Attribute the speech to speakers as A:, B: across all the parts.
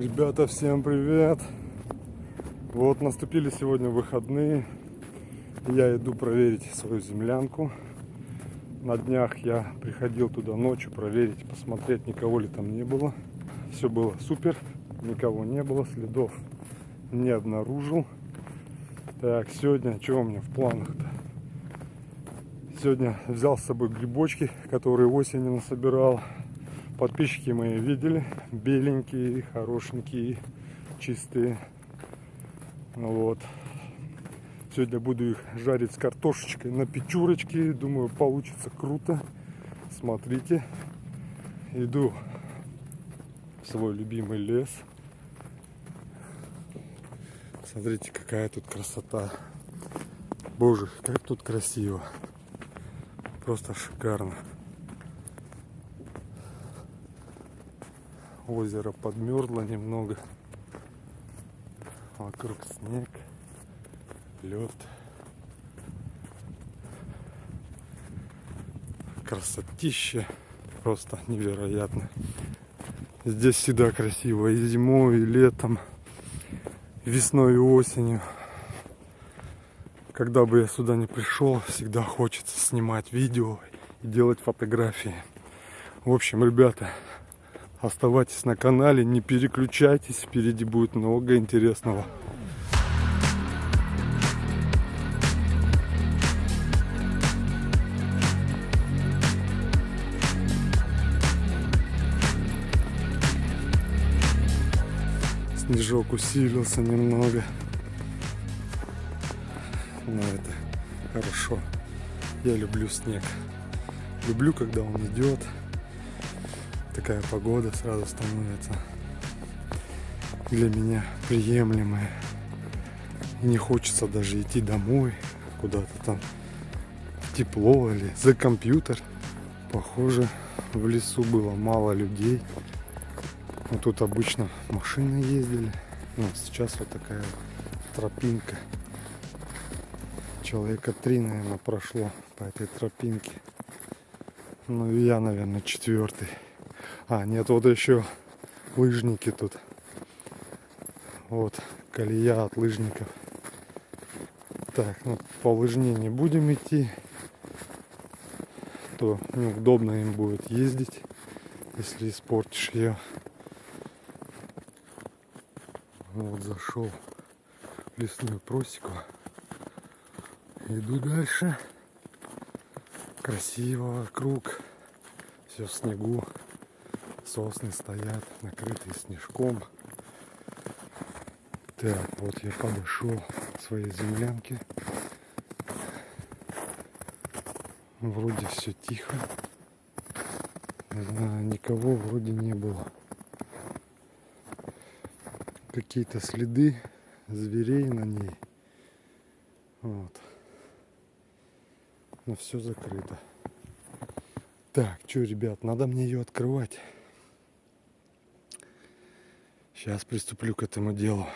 A: Ребята, всем привет! Вот наступили сегодня выходные. Я иду проверить свою землянку. На днях я приходил туда ночью проверить, посмотреть, никого ли там не было. Все было супер, никого не было, следов не обнаружил. Так, сегодня, что у меня в планах-то? Сегодня взял с собой грибочки, которые осенью насобирал. Подписчики мои видели, беленькие, хорошенькие, чистые. Вот. Сегодня буду их жарить с картошечкой на печурочке. Думаю, получится круто. Смотрите. Иду в свой любимый лес. Смотрите, какая тут красота. Боже, как тут красиво. Просто шикарно. Озеро подмерзло немного. Вокруг снег, лед. Красотища просто невероятно. Здесь всегда красиво и зимой, и летом, весной и осенью когда бы я сюда не пришел, всегда хочется снимать видео и делать фотографии. В общем, ребята, оставайтесь на канале, не переключайтесь, впереди будет много интересного. Снежок усилился немного но это хорошо. Я люблю снег. Люблю, когда он идет. Такая погода сразу становится для меня приемлемая. И не хочется даже идти домой, куда-то там тепло или за компьютер. Похоже, в лесу было мало людей. Но тут обычно машины ездили. Ну, сейчас вот такая тропинка человека три, наверное, прошло по этой тропинке. Ну я, наверное, четвертый. А, нет, вот еще лыжники тут. Вот, колея от лыжников. Так, ну по лыжне не будем идти. То неудобно им будет ездить, если испортишь ее. Вот зашел в лесную просеку. Иду дальше. Красиво вокруг. Все в снегу. Сосны стоят, накрытые снежком. Так, вот я подошел к своей землянке. Вроде все тихо. Не знаю, никого вроде не было. Какие-то следы зверей на ней. Вот но все закрыто. Так, что, ребят, надо мне ее открывать. Сейчас приступлю к этому делу.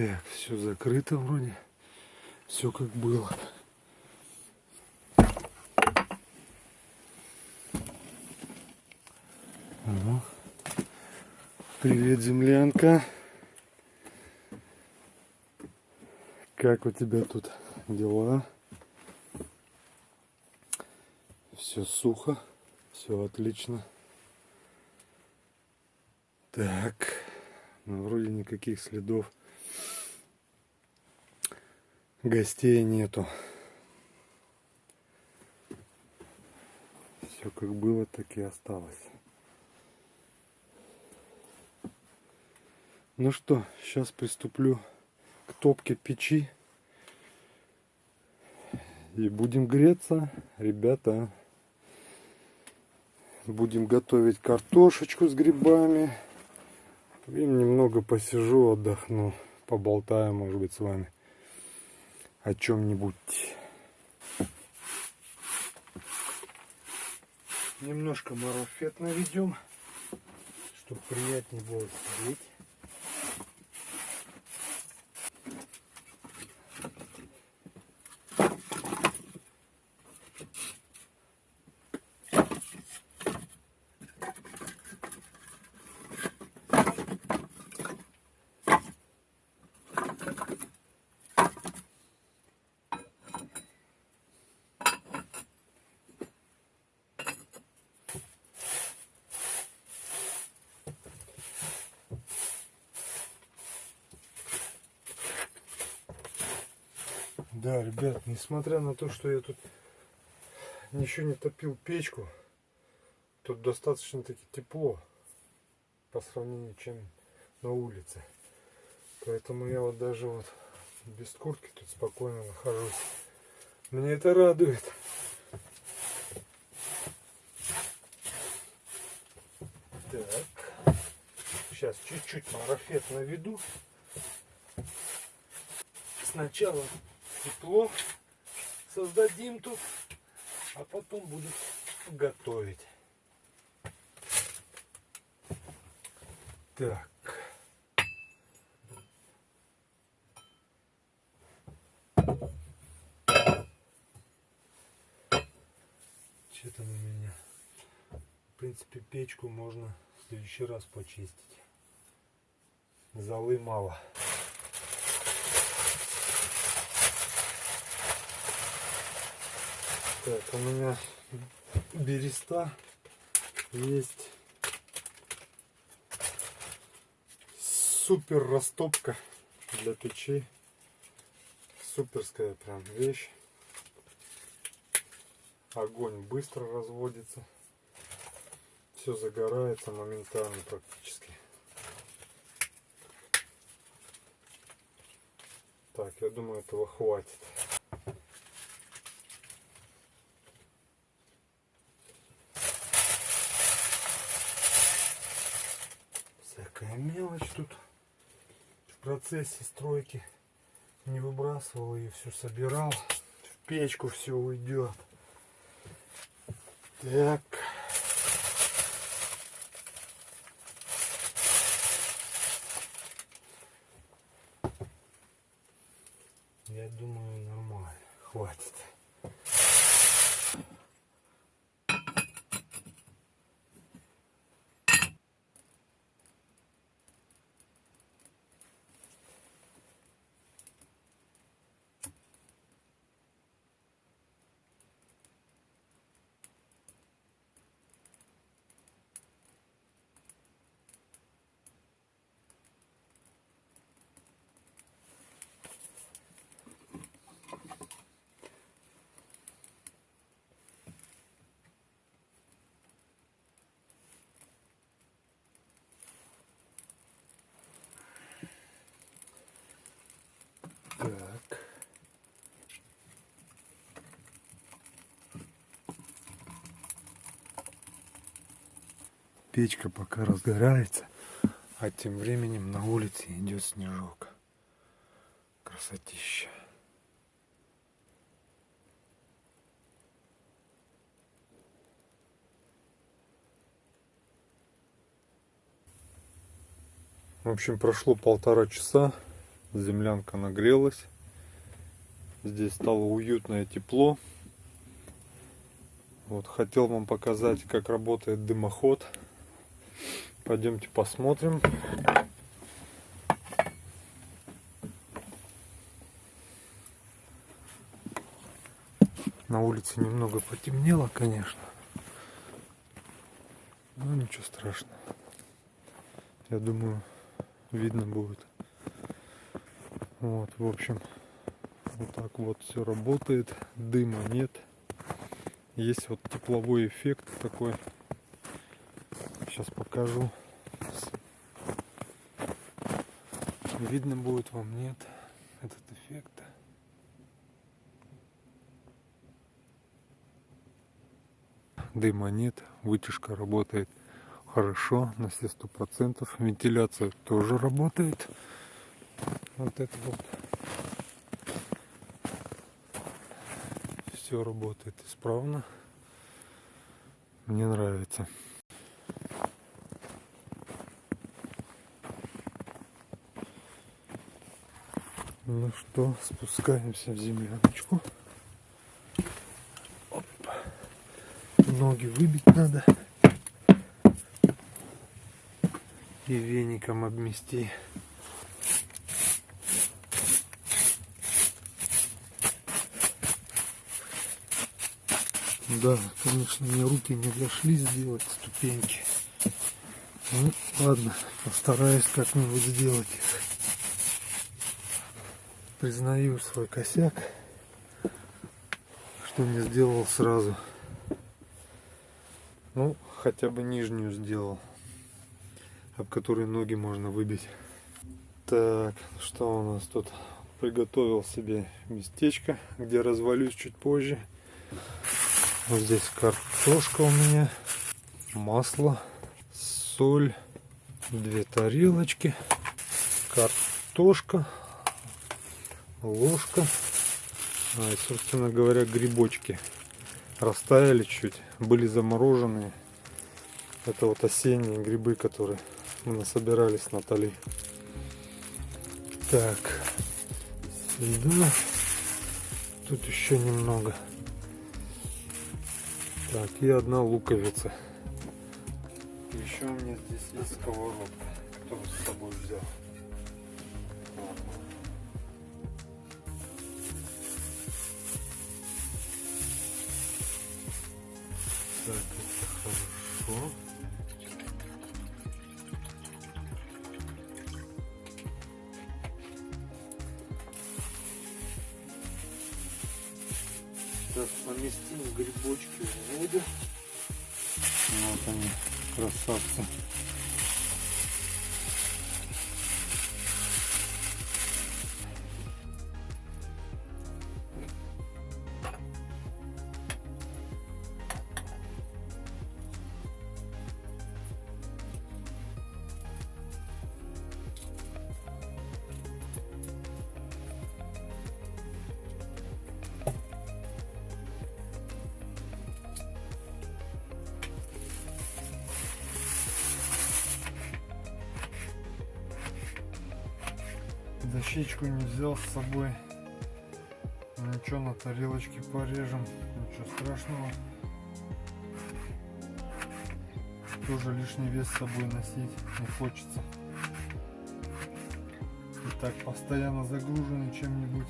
A: Так, все закрыто вроде. Все как было. Ага. Привет, землянка. Как у тебя тут дела? Все сухо, все отлично. Так, ну, вроде никаких следов гостей нету. Все как было, так и осталось. Ну что, сейчас приступлю к топке печи. И будем греться, ребята. Будем готовить картошечку с грибами. И немного посижу, отдохну, поболтаю, может быть, с вами о чем-нибудь. Немножко марафет наведем, чтобы приятнее было сидеть. Да, ребят, несмотря на то, что я тут еще не топил печку, тут достаточно таки тепло по сравнению чем на улице. Поэтому я вот даже вот без куртки тут спокойно нахожусь. Мне это радует. Так. Сейчас чуть-чуть марафет наведу. Сначала тепло создадим тут, а потом будем готовить. Так. Что-то на меня. В принципе, печку можно в следующий раз почистить. Золы мало. Так, у меня береста есть супер растопка для печи. Суперская прям вещь. Огонь быстро разводится. Все загорается моментально практически. Так, я думаю, этого хватит. Мелочь тут в процессе стройки не выбрасывал ее, все собирал. В печку все уйдет. Так. Я думаю, нормально. Хватит. Так. Печка пока разгорается, а тем временем на улице идет снежок. Красотища. В общем, прошло полтора часа землянка нагрелась. Здесь стало уютное тепло. Вот хотел вам показать, как работает дымоход. Пойдемте посмотрим. На улице немного потемнело, конечно. Но ничего страшного. Я думаю, видно будет. Вот, в общем, вот так вот все работает. Дыма нет. Есть вот тепловой эффект такой сейчас покажу. Видно будет вам, нет, этот эффект. Дыма нет, вытяжка работает хорошо, на все сто процентов. Вентиляция тоже работает. Вот это вот. Все работает исправно. Мне нравится. Ну что, спускаемся в земляночку. Оп. Ноги выбить надо. И веником обмести. Да, конечно, мне руки не дошли сделать ступеньки. Ну, ладно, постараюсь как-нибудь сделать их. Признаю свой косяк, что не сделал сразу. Ну, хотя бы нижнюю сделал, об которой ноги можно выбить. Так, что у нас тут? Приготовил себе местечко, где развалюсь чуть позже. Вот здесь картошка у меня, масло, соль, две тарелочки, картошка, ложка. А, и, собственно говоря, грибочки растаяли чуть, были замороженные. Это вот осенние грибы, которые мы насобирали с Натальей. Так, сюда. Тут еще немного. Так, и одна луковица. Еще у меня здесь есть сковородка, которую с собой взял. Дощечку не взял с собой. Ничего, на тарелочке порежем. Ничего страшного. Тоже лишний вес с собой носить не хочется. И так постоянно загруженный чем-нибудь.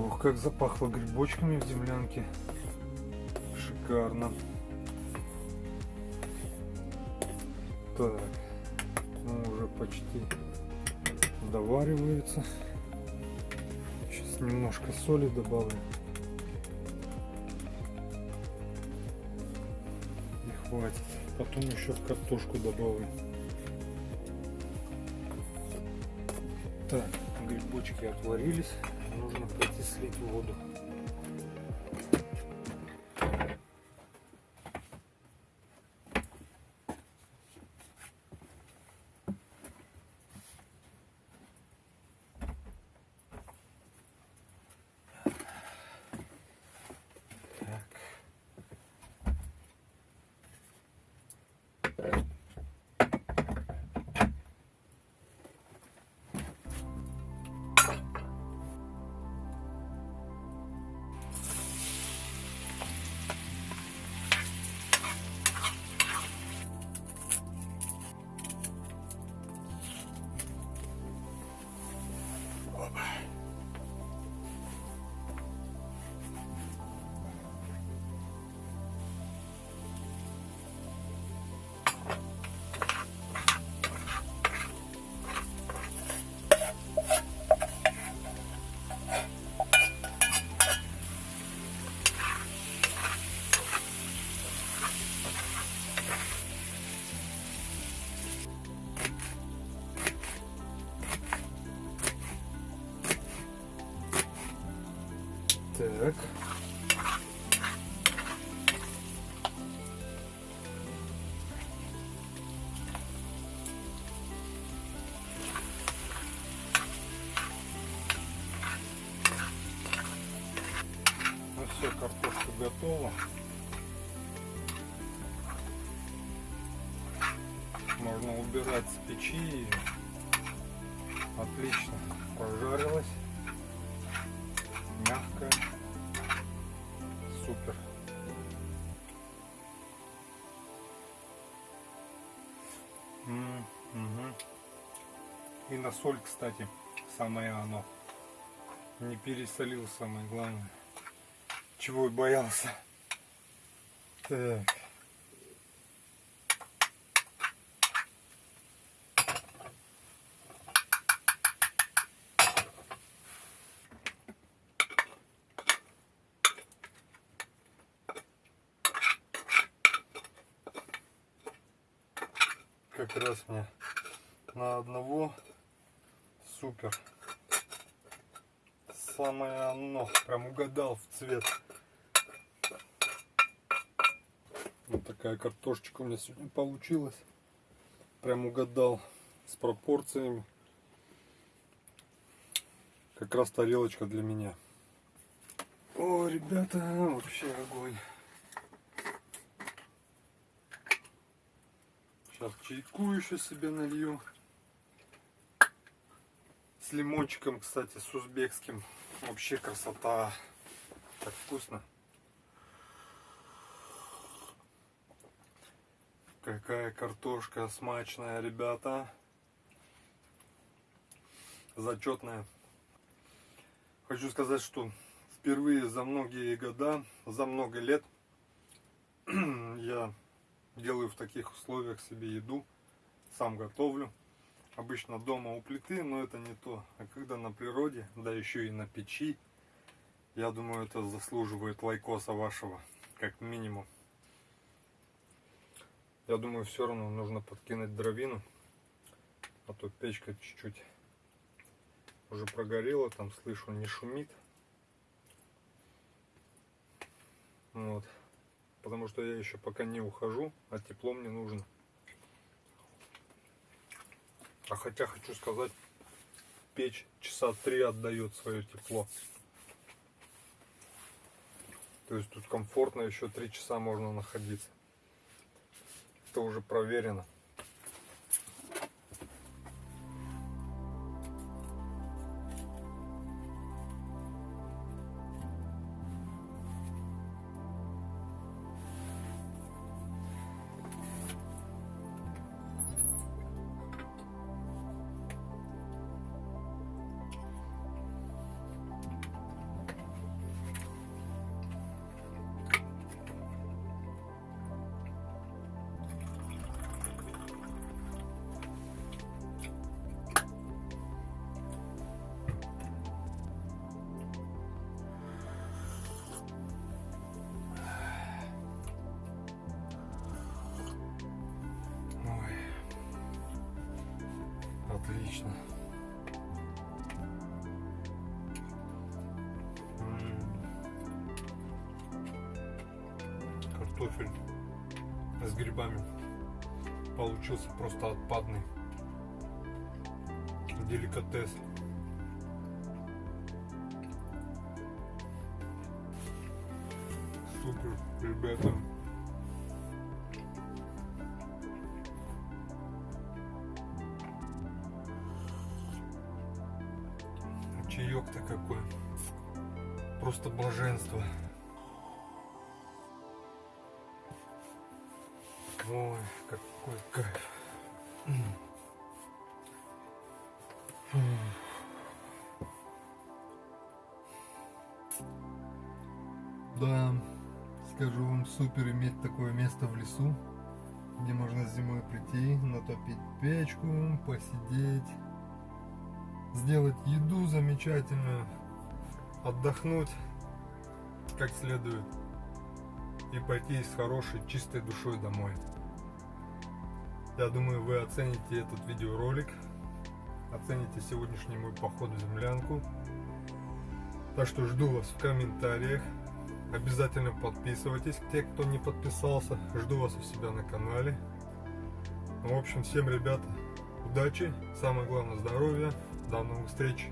A: Ох, как запахло грибочками в землянке. Шикарно. Так, ну уже почти доваривается. Сейчас немножко соли добавлю. И хватит. Потом еще картошку добавлю. Так, грибочки отварились нужно пойти слить воду. Так. Ну все, картошка готова. Можно убирать с печи. Отлично Мгм. И на соль, кстати, самое оно. Не пересолил, самое главное. Чего и боялся. Так. Как раз мне на одного супер. Самое оно. Прям угадал в цвет. Вот такая картошечка у меня сегодня получилась. Прям угадал с пропорциями. Как раз тарелочка для меня. О, ребята, вообще огонь. Сейчас чайку еще себе налью. С лимончиком, кстати, с узбекским. Вообще красота. Так вкусно. Какая картошка смачная, ребята. Зачетная. Хочу сказать, что впервые за многие года, за много лет я делаю в таких условиях себе еду, сам готовлю. Обычно дома у плиты, но это не то. А когда на природе, да еще и на печи, я думаю, это заслуживает лайкоса вашего, как минимум. Я думаю, все равно нужно подкинуть дровину, а то печка чуть-чуть уже прогорела, там слышу, не шумит. Вот потому что я еще пока не ухожу, а тепло мне нужно. А хотя хочу сказать, печь часа три отдает свое тепло. То есть тут комфортно еще три часа можно находиться. Это уже проверено. Грибами получился просто отпадный. Деликатес. Супер, ребята. чаек-то какой. Просто блаженство. Ой, какой кайф. Да, скажу вам, супер иметь такое место в лесу, где можно зимой прийти, натопить печку, посидеть сделать еду замечательную, отдохнуть как следует и пойти с хорошей чистой душой домой. Я думаю, вы оцените этот видеоролик, оцените сегодняшний мой поход в землянку. Так что жду вас в комментариях. Обязательно подписывайтесь, те, кто не подписался. Жду вас у себя на канале. Ну, в общем, всем, ребята, удачи, самое главное, здоровья. До новых встреч.